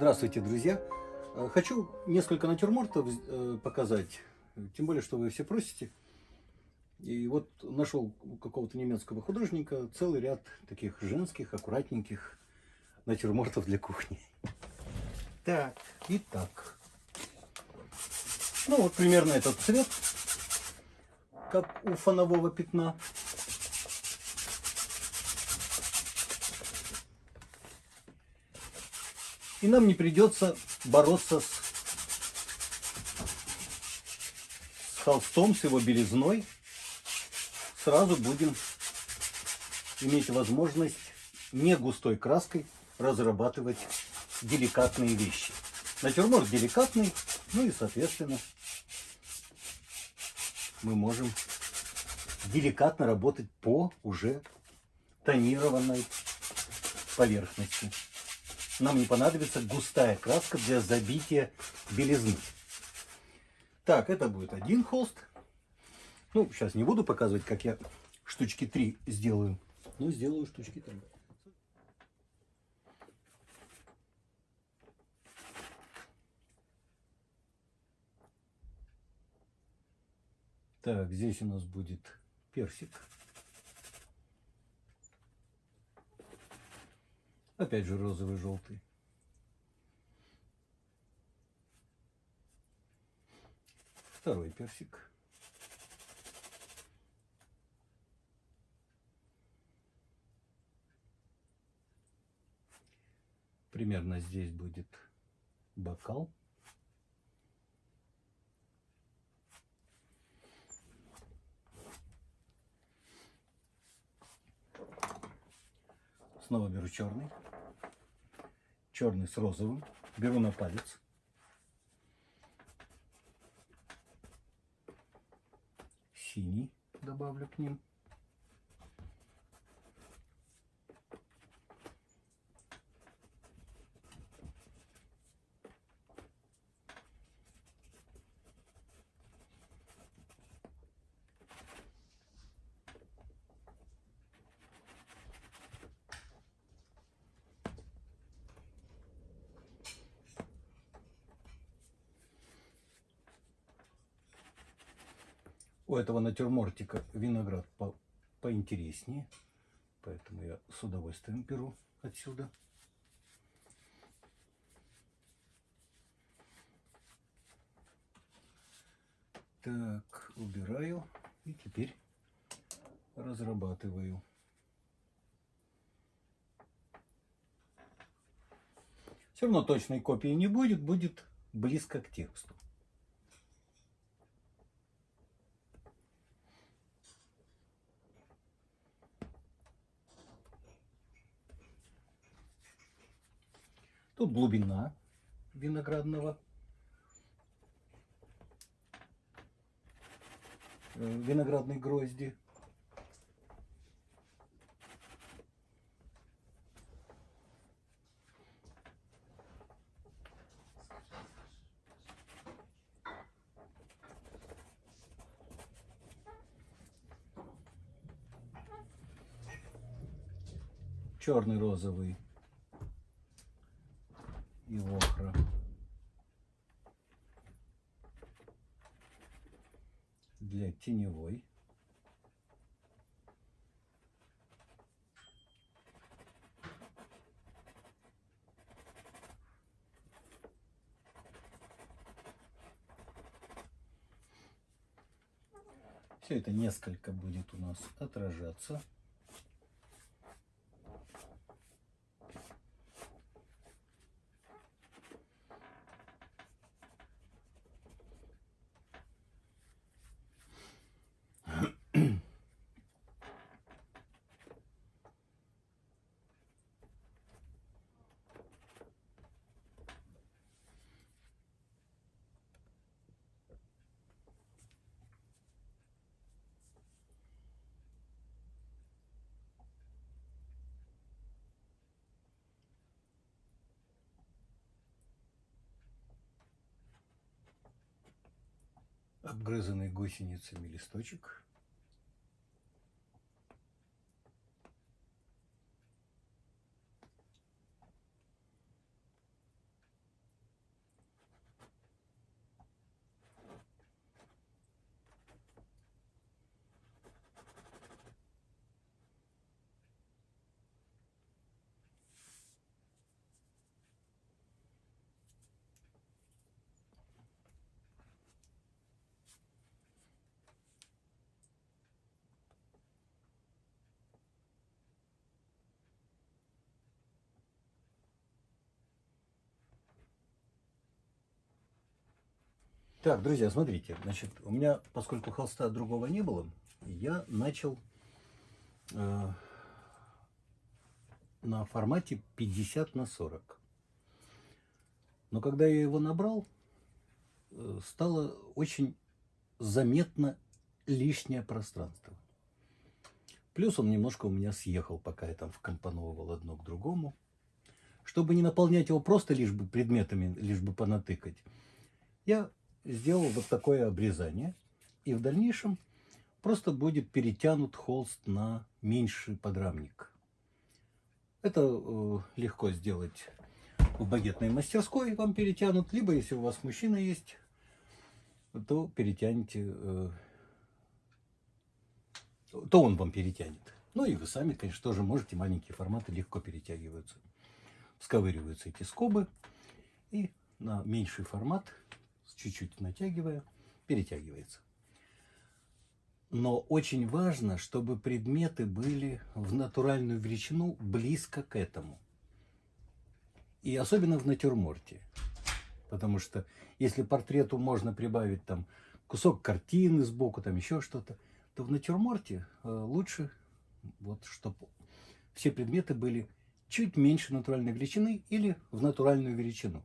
Здравствуйте, друзья! Э, Хочу несколько натюрмортов э, показать, тем более, что вы все просите. И вот нашел у какого-то немецкого художника целый ряд таких женских, аккуратненьких натюрмортов для кухни. Так, итак. Ну вот примерно этот цвет, как у фонового пятна. И нам не придется бороться с, с холстом, с его белизной. Сразу будем иметь возможность не густой краской разрабатывать деликатные вещи. Натюрморт деликатный, ну и соответственно мы можем деликатно работать по уже тонированной поверхности нам не понадобится густая краска для забития белизны. Так, это будет один холст. Ну, сейчас не буду показывать, как я штучки 3 сделаю. Но сделаю штучки 3. Так, здесь у нас будет персик. Опять же розовый, желтый. Второй персик. Примерно здесь будет бокал. Снова беру черный черный с розовым. Беру на палец. Синий добавлю к ним. У этого натюрмортика виноград по поинтереснее. Поэтому я с удовольствием беру отсюда. Так, убираю. И теперь разрабатываю. Все равно точной копии не будет, будет близко к тексту. Тут глубина виноградного э, виноградной грозди. черный розовый и охра. Для теневой. Все это несколько будет у нас отражаться. Обгрызанный гусеницами листочек. Так, друзья, смотрите, значит, у меня, поскольку холста другого не было, я начал э, на формате 50 на 40. Но когда я его набрал, э, стало очень заметно лишнее пространство. Плюс он немножко у меня съехал, пока я там вкомпоновывал одно к другому. Чтобы не наполнять его просто лишь бы предметами, лишь бы понатыкать, я сделал вот такое обрезание. И в дальнейшем просто будет перетянут холст на меньший подрамник. Это э, легко сделать в багетной мастерской, вам перетянут. Либо, если у вас мужчина есть, то перетянете, э, то он вам перетянет. Ну и вы сами, конечно, тоже можете. Маленькие форматы легко перетягиваются. Сковыриваются эти скобы. И на меньший формат, чуть-чуть натягивая, перетягивается. Но очень важно, чтобы предметы были в натуральную величину близко к этому. И особенно в натюрморте. Потому что если портрету можно прибавить там кусок картины сбоку, там еще что-то, то в натюрморте э, лучше, вот, чтобы все предметы были чуть меньше натуральной величины или в натуральную величину.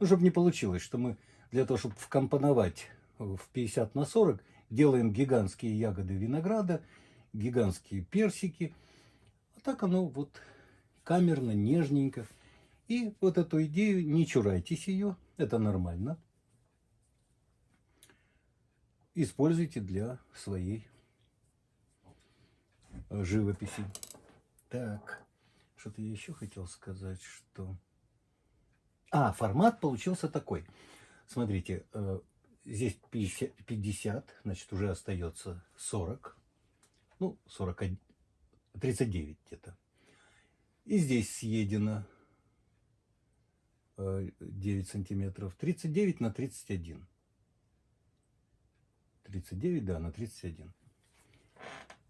Ну, чтобы не получилось, что мы для того, чтобы вкомпоновать в 50 на 40, делаем гигантские ягоды винограда, гигантские персики. А так оно вот камерно, нежненько. И вот эту идею, не чурайтесь ее, это нормально. Используйте для своей живописи. Так, что-то я еще хотел сказать, что... А, формат получился такой. Смотрите, э, здесь 50, 50, значит, уже остается 40. Ну, 41, 39 где-то. И здесь съедено 9 э, сантиметров. 39 на 31. 39, да, на 31.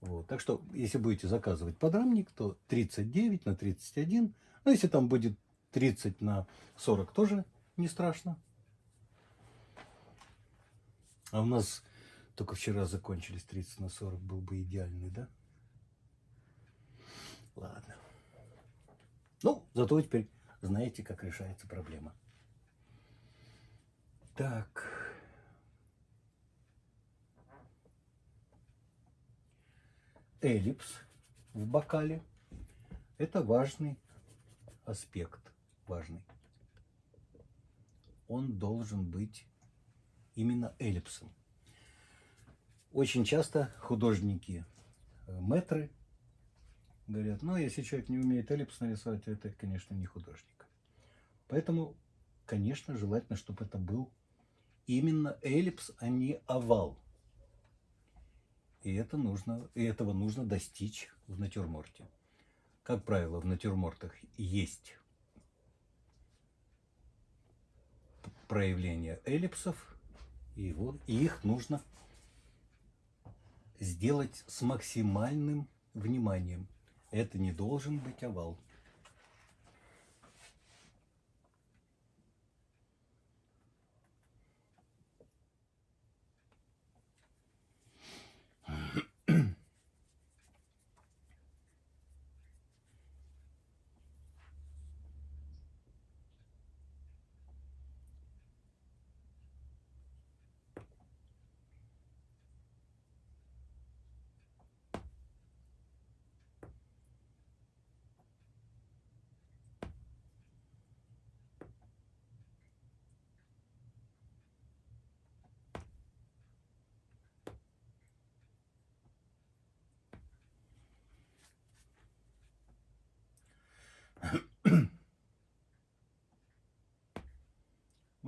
Вот. Так что, если будете заказывать подрамник, то 39 на 31. Ну, если там будет 30 на 40, тоже не страшно. А у нас только вчера закончились 30 на 40, был бы идеальный, да? Ладно. Ну, зато теперь знаете, как решается проблема. Так. Эллипс в бокале – это важный аспект, важный. Он должен быть именно эллипсом. Очень часто художники, э, метры, говорят, ну, если человек не умеет эллипс нарисовать, то это, конечно, не художник. Поэтому, конечно, желательно, чтобы это был именно эллипс, а не овал. И, это нужно, и этого нужно достичь в натюрморте. Как правило, в натюрмортах есть проявление эллипсов, и, вот, и их нужно сделать с максимальным вниманием. Это не должен быть овал.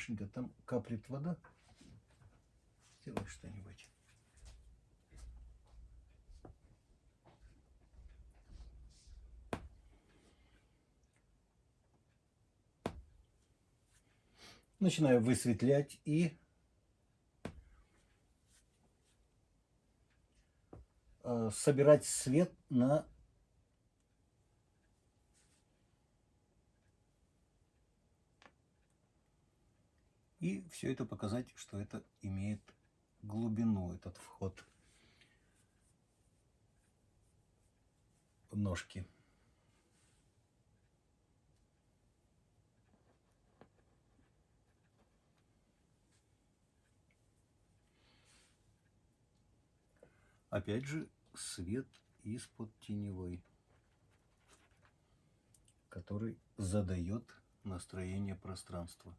Машенька, там каплет вода. Сделай что-нибудь. Начинаю высветлять и э, собирать свет на И все это показать, что это имеет глубину, этот вход ножки. Опять же, свет из-под теневой, который задает настроение пространства.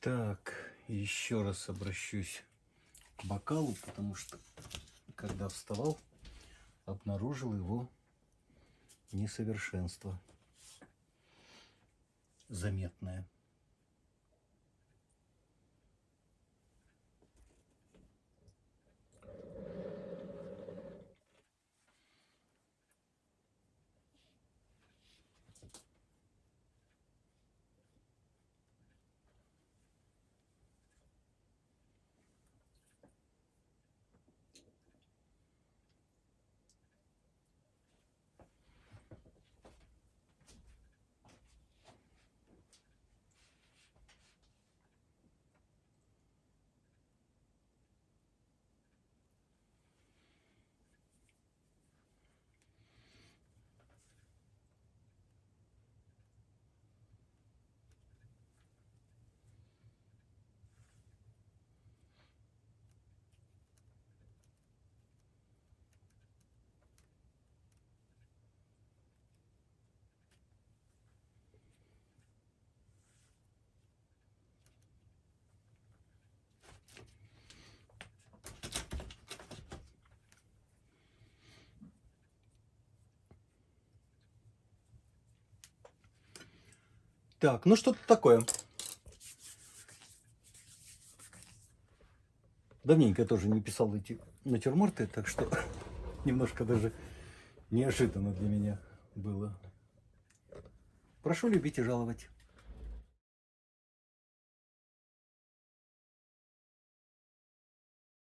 Так, еще раз обращусь к бокалу, потому что, когда вставал, обнаружил его несовершенство заметное. Так, ну что-то такое. Давненько я тоже не писал эти натюрморты, так что немножко даже неожиданно для меня было. Прошу любить и жаловать.